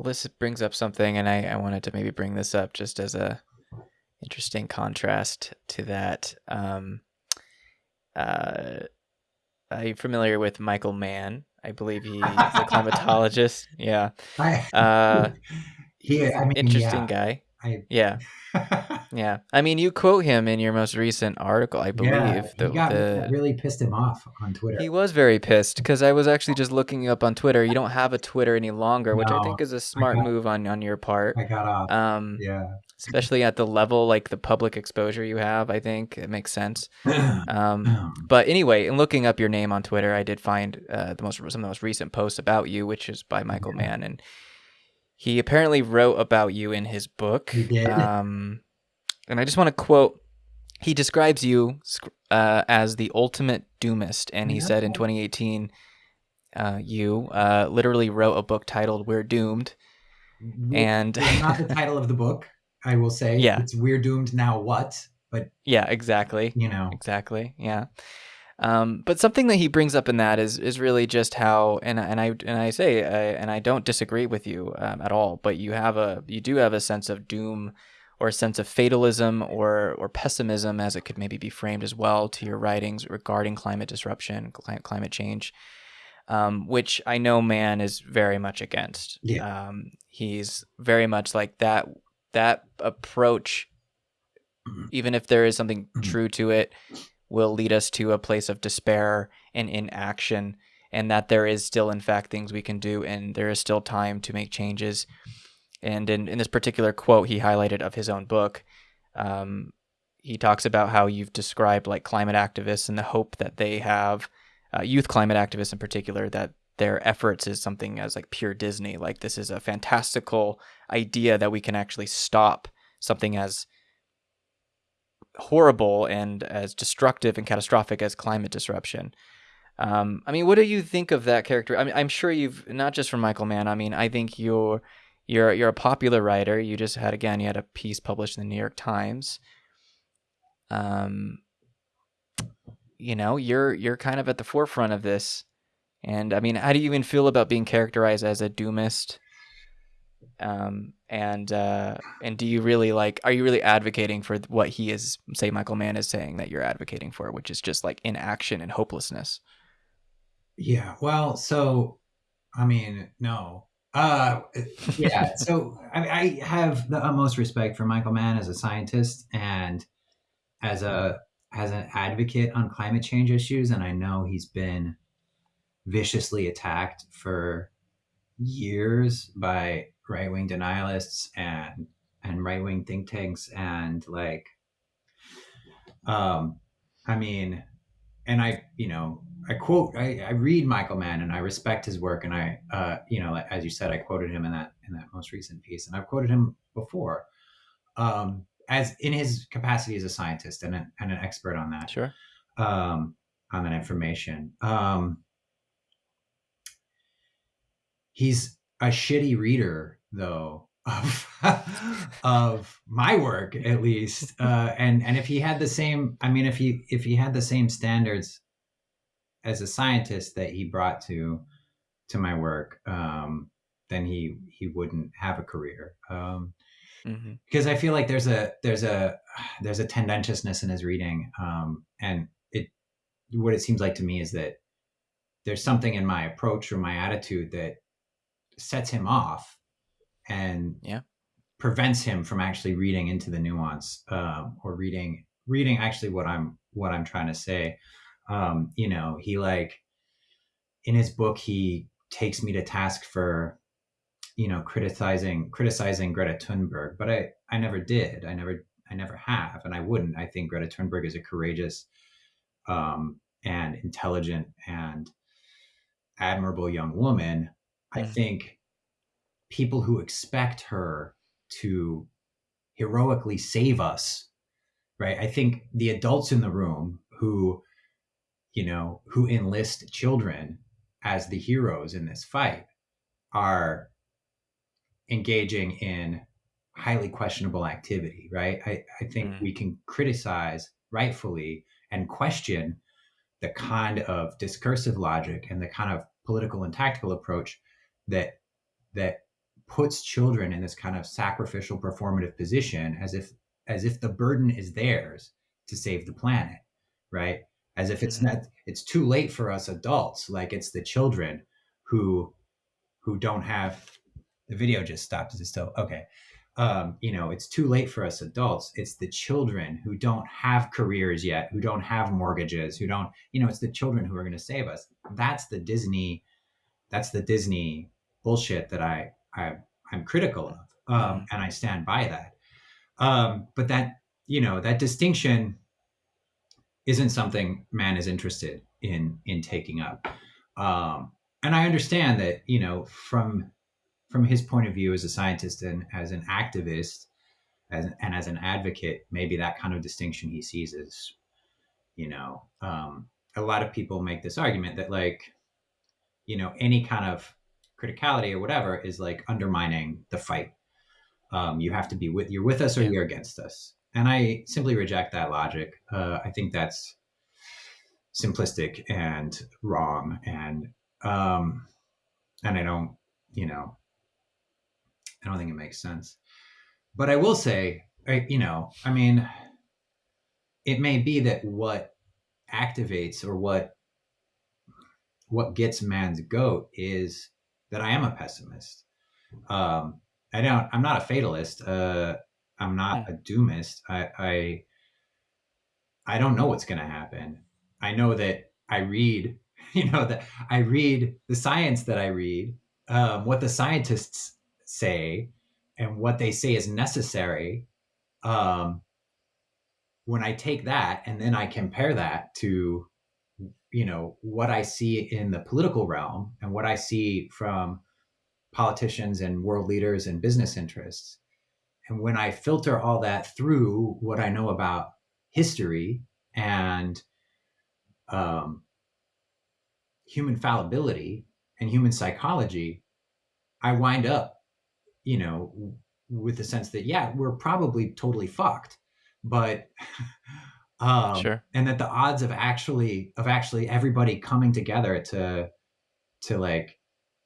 Well, this brings up something, and I, I wanted to maybe bring this up just as a interesting contrast to that. Um, uh, are you familiar with Michael Mann? I believe he's a climatologist. Yeah. Uh, he, I mean, interesting yeah, guy. I, Yeah. Yeah. I mean, you quote him in your most recent article, I believe. yeah, the, got the, that really pissed him off on Twitter. he was very pissed because I was actually just looking up on Twitter. You don't have a Twitter any longer, which I think is a smart got- move on, on your part. I got off. Um, yeah. especially at the level like the public exposure you have. I think it makes sense. Um, Um, but anyway, in looking up your name on Twitter, I did find uh, the most some of the most recent posts about you, which is by Michael Yeah. Mann, and he apparently wrote about you in his book. He did. Um, and I just want to quote. He describes you uh, as the ultimate doomist, and he Yeah. said in 2018, uh, you uh, literally wrote a book titled "We're Doomed," and It's not the title of the book, I will say. Yeah. It's We're Doomed Now What? But, yeah, exactly. you know, Exactly. Yeah. Um, but something that he brings up in that is is really just how and and I and I say I, and I don't disagree with you um, at all. But you have a you do have a sense of doom or a sense of fatalism or or pessimism, as it could maybe be framed as well, to your writings regarding climate disruption, cli- climate change, um, which I know Mann is very much against. Yeah. Um, he's very much like that that approach Mhm. even if there is something Mhm. true to it, will lead us to a place of despair and inaction, and that there is still, in fact, things we can do, and there is still time to make changes. And in, in this particular quote he highlighted of his own book, um, he talks about how you've described like climate activists and the hope that they have, uh, youth climate activists in particular, that their efforts is something as like pure Disney. Like this is a fantastical idea that we can actually stop something as horrible and as destructive and catastrophic as climate disruption. Um, I mean, what do you think of that character? I mean, I'm sure you've not just from Michael Mann. I mean, I think you're you're you're a popular writer. You just had again, you had a piece published in the New York Times. Um, you know, you're you're kind of at the forefront of this, and I mean, how do you even feel about being characterized as a doomist? Um, and uh, and do you really like? Are you really advocating for what he is? Say, Michael Mann is saying that you're advocating for, which is just like inaction and hopelessness. yeah. Well, so, I mean, no. Uh, yeah. so, I, I have the utmost respect for Michael Mann as a scientist and as a as an advocate on climate change issues, and I know he's been viciously attacked for years by right wing denialists and and right wing think tanks and like um I mean and I you know I quote I, I read Michael Mann and I respect his work and I uh you know as you said I quoted him in that in that most recent piece and I've quoted him before um as in his capacity as a scientist and, a, and an expert on that Sure. um, on that information. Um, he's a shitty reader, though, of of my work at least. Uh, and and if he had the same, I mean, if he if he had the same standards as a scientist that he brought to to my work, um, then he he wouldn't have a career. Um, hmm because I feel like there's a there's a there's a tendentiousness in his reading, um, and it what it seems like to me is that there's something in my approach or my attitude that sets him off and Yeah. prevents him from actually reading into the nuance um, or reading reading actually what I'm what I'm trying to say. Um, you know, he like in his book he takes me to task for you know criticizing criticizing Greta Thunberg, but I I never did. I never I never have, and I wouldn't. I think Greta Thunberg is a courageous um, and intelligent and admirable young woman. I Mhm. think people who expect her to heroically save us, right? I think the adults in the room who, you know, who enlist children as the heroes in this fight are engaging in highly questionable activity, right? I, I think Mm. we can criticize rightfully and question the kind of discursive logic and the kind of political and tactical approach that that puts children in this kind of sacrificial performative position as if as if the burden is theirs to save the planet right? As if it's mm-hmm. not it's too late for us adults. Like it's the children who who don't have the video just stopped is it still? Okay. Um, you know it's too late for us adults. It's the children who don't have careers yet who don't have mortgages who don't you know it's the children who are going to save us. That's the disney that's the disney bullshit that i, I i'm critical of um, mm-hmm. and i stand by that um, but that you know that distinction isn't something Mann is interested in in taking up um, and i understand that you know from from his point of view as a scientist and as an activist as, and as an advocate maybe that kind of distinction he sees as you know um, a lot of people make this argument that like you know any kind of criticality or whatever is like undermining the fight. Um, you have to be with you're with us or yeah. you're against us. And i simply reject that logic. Uh, i think that's simplistic and wrong and um and i don't you know i don't think it makes sense. But i will say I, you know i mean it may be that what activates or what what gets Mann's goat is that i am a pessimist um I don't. I'm not a fatalist. Uh, I'm not a doomist. I, I, I don't know what's going to happen. I know that I read, you know, that I read the science that I read, um, what the scientists say, and what they say is necessary. Um, when I take that and then I compare that to, you know, what I see in the political realm and what I see from politicians and world leaders and business interests. And when I filter all that through what I know about history and um, human fallibility and human psychology, I wind up, you know, with the sense that, yeah, we're probably totally fucked. But um, sure. and that the odds of actually of actually everybody coming together to to like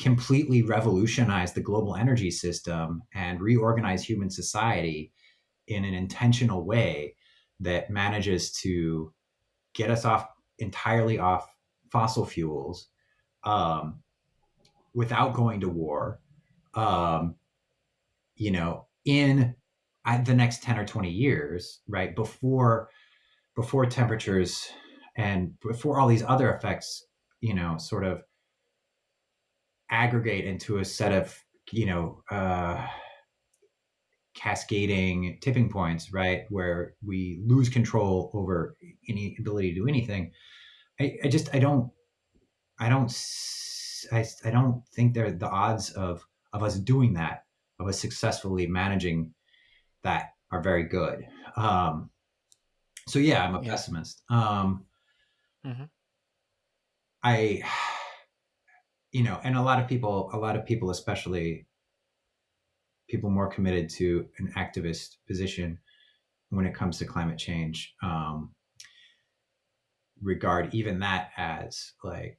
completely revolutionize the global energy system and reorganize human society in an intentional way that manages to get us off entirely off fossil fuels um, without going to war um, you know in the next 10 or 20 years right before before temperatures and before all these other effects you know sort of aggregate into a set of you know uh, cascading tipping points, right, where we lose control over any ability to do anything. I, I just I don't I don't I, I don't think there the odds of of us doing that of us successfully managing that are very good. Um, so yeah, I'm a yeah. pessimist. Um, mm-hmm. I you know, and a lot of people, a lot of people, especially people more committed to an activist position when it comes to climate change, um, regard even that as like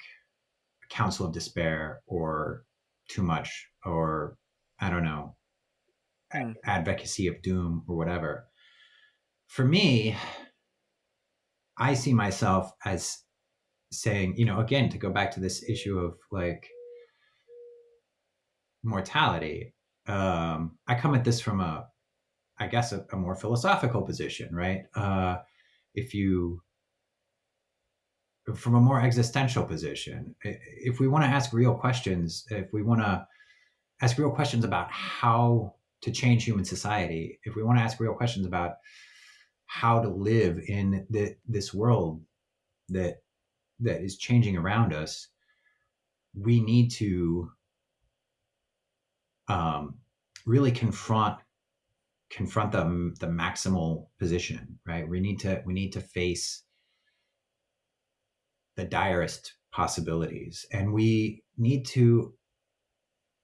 a counsel of despair or too much or I don't know, mm. advocacy of doom or whatever. For me, I see myself as saying, you know, again, to go back to this issue of like mortality, um, I come at this from a, I guess, a, a more philosophical position, right? Uh, if you, from a more existential position, if we want to ask real questions, if we want to ask real questions about how to change human society, if we want to ask real questions about how to live in the, this world that that is changing around us, we need to um, really confront confront the the maximal position. Right, we need to we need to face the direst possibilities, and we need to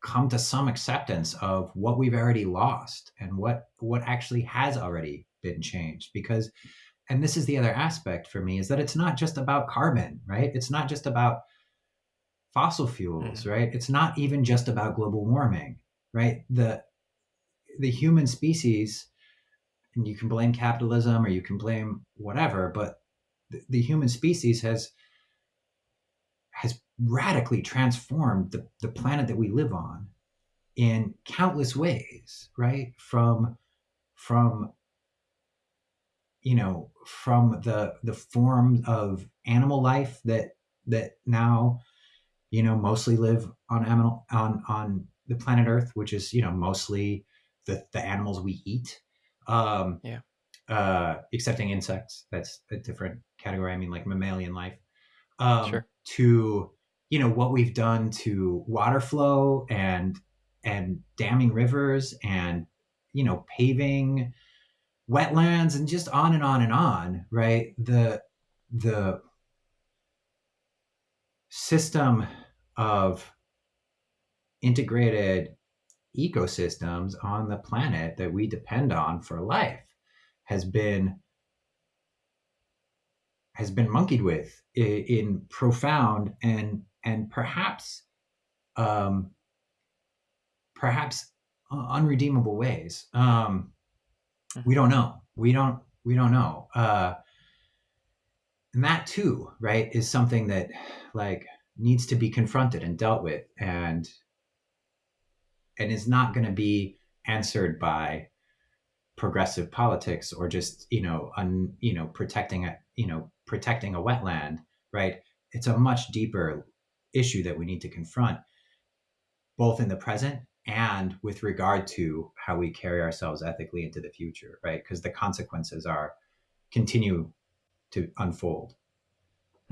come to some acceptance of what we've already lost and what what actually has already been changed because and this is the other aspect for me is that it's not just about carbon right it's not just about fossil fuels mm. right it's not even just about global warming right? The the human species, and you can blame capitalism or you can blame whatever, but the, the human species has has radically transformed the, the planet that we live on in countless ways, right? From from you know from the the form of animal life that that now you know mostly live on animal on on the planet earth which is you know mostly the the animals we eat um Yeah. uh excepting insects that's a different category i mean like mammalian life um Sure. to you know what we've done to water flow and and damming rivers and you know paving wetlands and just on and on and on right? The the system of integrated ecosystems on the planet that we depend on for life has been has been monkeyed with in, in profound and and perhaps um perhaps unredeemable ways. Um we don't know. We don't we don't know. Uh and that too right is something that like needs to be confronted and dealt with and and is not going to be answered by progressive politics or just you know un, you know protecting a you know protecting a wetland right? It's a much deeper issue that we need to confront both in the present and with regard to how we carry ourselves ethically into the future right because the consequences are continue to unfold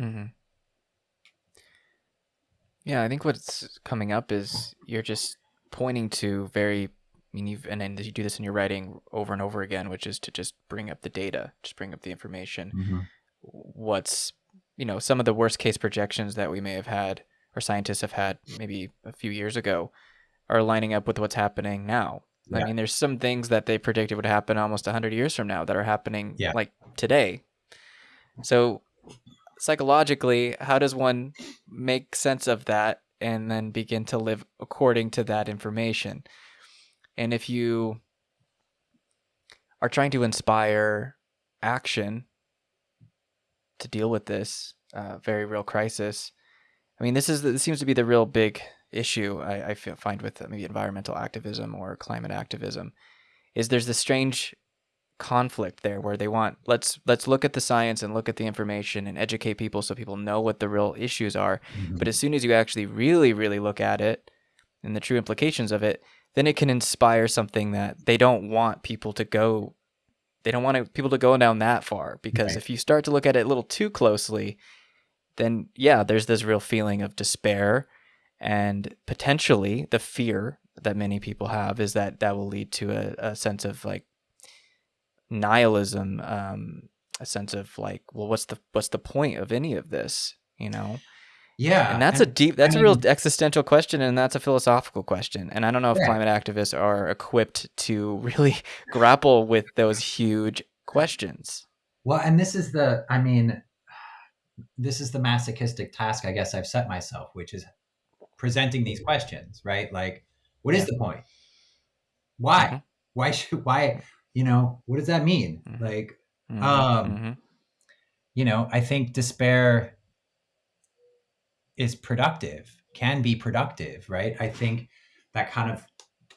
Mm-hmm. Yeah, I think what's coming up is you're just pointing to very. I mean, you've and then you do this in your writing over and over again, which is to just bring up the data, just bring up the information. mm-hmm. What's you know some of the worst case projections that we may have had or scientists have had maybe a few years ago are lining up with what's happening now. I mean, there's some things that they predicted would happen almost 100 years from now that are happening Yeah. like today. So, psychologically, how does one make sense of that and then begin to live according to that information? And if you are trying to inspire action to deal with this uh, very real crisis, I mean, this is this seems to be the real big issue I, I feel, find with maybe environmental activism or climate activism, is there's this strange conflict there where they want let's let's look at the science and look at the information and educate people so people know what the real issues are. Mm-hmm. But as soon as you actually really really look at it and the true implications of it, then it can inspire something that they don't want people to go. They don't want to, people to go down that far because Right. if you start to look at it a little too closely, then yeah, there's this real feeling of despair and potentially the fear that many people have is that that will lead to a, a sense of like nihilism, um, a sense of like, well, what's the what's the point of any of this, you know? yeah and that's a deep that's I a real mean- existential question and that's a philosophical question and i don't know if Yeah. climate activists are equipped to really grapple with those huge questions Well, and this is the, I mean, this is the masochistic task I guess I've set myself, which is presenting these questions, right? Like, what is the point? Why? Mhm. Why should, why, you know, what does that mean? Mhm. Like, Mhm, Um, mhm. you know, I think despair is productive, can be productive, right? I think that kind of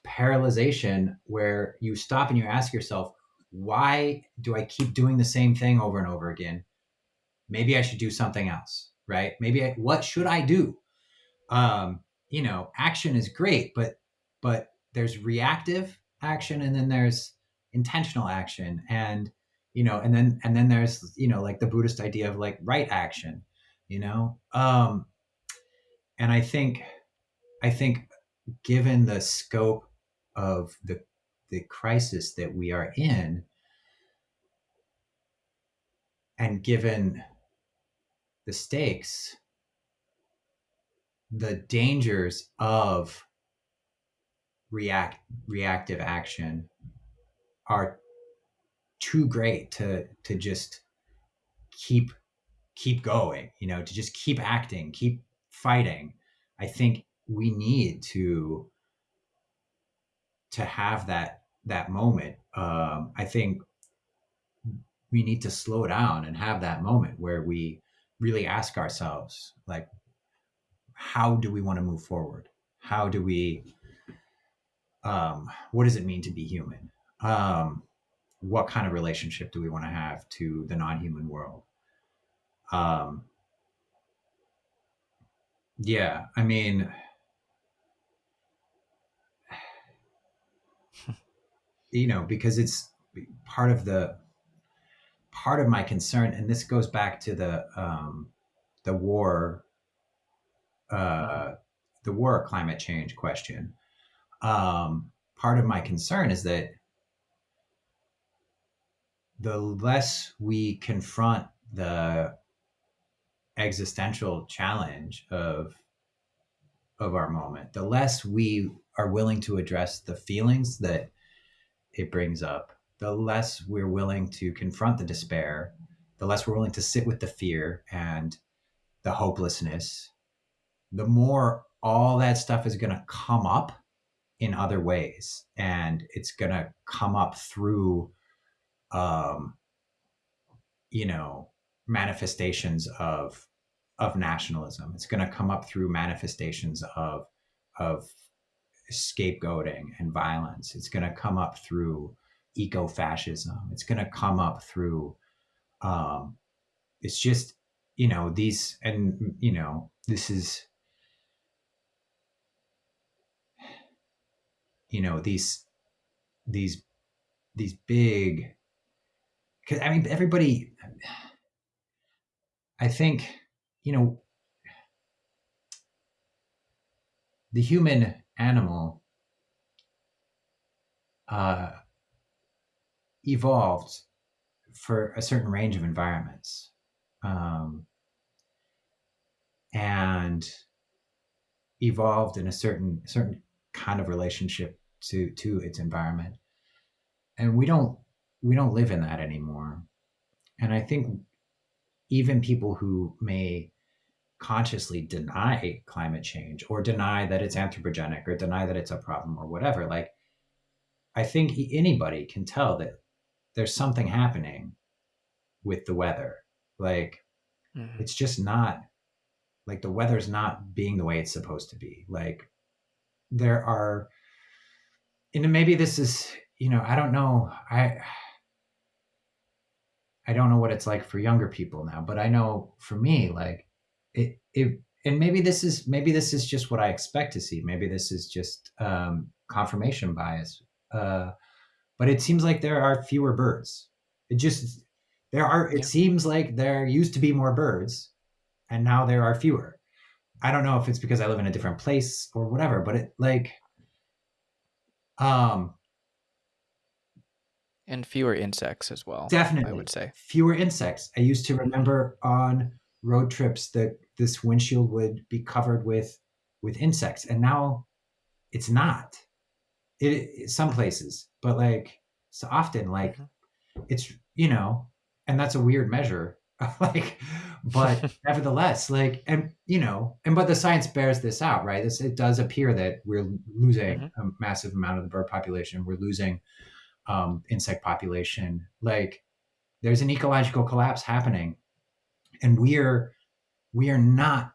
paralyzation where you stop and you ask yourself, why do I keep doing the same thing over and over again? Maybe I should do something else, right? Maybe I, what should I do? Um, you know, action is great, but but there's reactive action and then there's intentional action and you know and then and then there's you know like the buddhist idea of like right action you know? Um and i think i think given the scope of the the crisis that we are in and given the stakes the dangers of react reactive action are too great to to just keep keep going you know to just keep acting keep fighting. I think we need to to have that that moment. Um, i think we need to slow down and have that moment where we really ask ourselves like how do we want to move forward? How do we um, what does it mean to be human? Um, what kind of relationship do we want to have to the non-human world? Um, yeah i mean you know because it's part of the part of my concern and this goes back to the um, the war uh, the war climate change question um, part of my concern is that the less we confront the existential challenge of of our moment the less we are willing to address the feelings that it brings up the less we're willing to confront the despair the less we're willing to sit with the fear and the hopelessness the more all that stuff is going to come up in other ways and it's going to come up through um you know manifestations of of nationalism. It's going to come up through manifestations of of scapegoating and violence. It's going to come up through eco-fascism. It's going to come up through um it's just you know these and you know this is you know these these these big because i mean everybody i think you know the human animal uh, evolved for a certain range of environments. Um, and evolved in a certain certain kind of relationship to to its environment. And we don't we don't live in that anymore. And i think even people who may consciously deny climate change or deny that it's anthropogenic or deny that it's a problem or whatever like i think anybody can tell that there's something happening with the weather. Like mm-hmm. it's just not like the weather's not being the way it's supposed to be. Like there are and maybe this is you know i don't know i i don't know what it's like for younger people now but i know for me like it, it and maybe this is maybe this is just what i expect to see. Maybe this is just um, confirmation bias. Uh, but it seems like there are fewer birds. It just there are it yeah. seems like there used to be more birds and now there are fewer. I don't know if it's because I live in a different place or whatever, but it like um and fewer insects as well. Definitely. I would say. Fewer insects. I used to remember on road trips that this windshield would be covered with with insects and now it's not. It, it some places, but like so often like mm-hmm. it's you know, and that's a weird measure like but nevertheless like and you know and but the science bears this out right? This, it does appear that we're losing mm-hmm. a massive amount of the bird population. We're losing um, insect population. Like there's an ecological collapse happening and we're we are not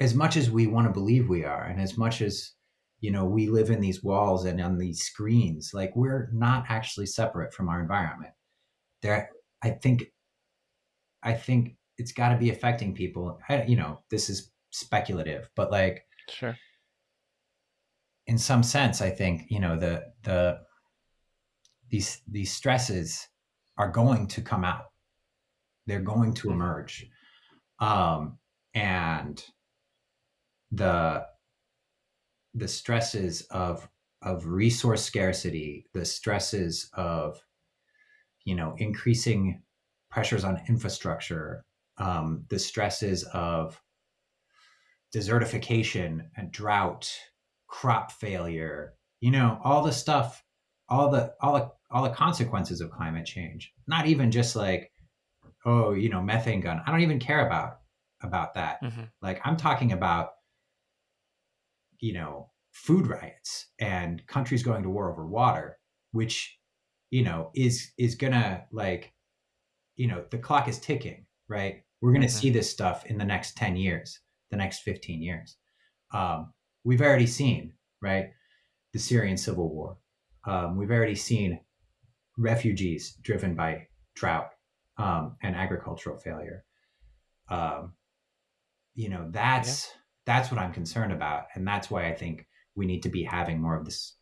as much as we want to believe we are and as much as you know we live in these walls and on these screens like we're not actually separate from our environment. There i think I think it's got to be affecting people. I, you know, this is speculative, but like, sure. In some sense, I think you know the the these these stresses are going to come out. They're going to mm-hmm. emerge, um, and the the stresses of of resource scarcity, the stresses of you know increasing pressures on infrastructure, um, the stresses of desertification and drought, crop failure, you know, all the stuff, all the all the all the consequences of climate change. Not even just like, oh, you know, methane gun. I don't even care about about that. Mm-hmm. Like I'm talking about, you know, food riots and countries going to war over water, which you know is is gonna like you know the clock is ticking, right? We're gonna mm-hmm. see this stuff in the next ten years, the next fifteen years. Um, we've already seen right the Syrian civil war. Um, we've already seen refugees driven by drought um, and agricultural failure. Um, you know that's yeah. that's what I'm concerned about, and that's why I think we need to be having more of this,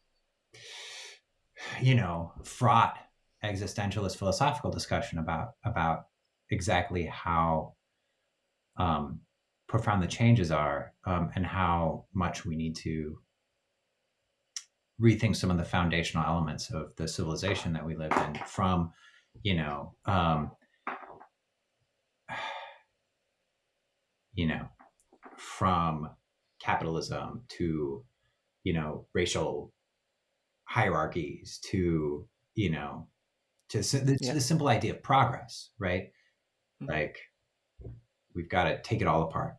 you know, fraught existentialist philosophical discussion about about exactly how um, profound the changes are um, and how much we need to rethink some of the foundational elements of the civilization that we live in from you know um, you know from capitalism to you know racial hierarchies to you know to, the, yeah. the simple idea of progress right mm-hmm. like we've got to take it all apart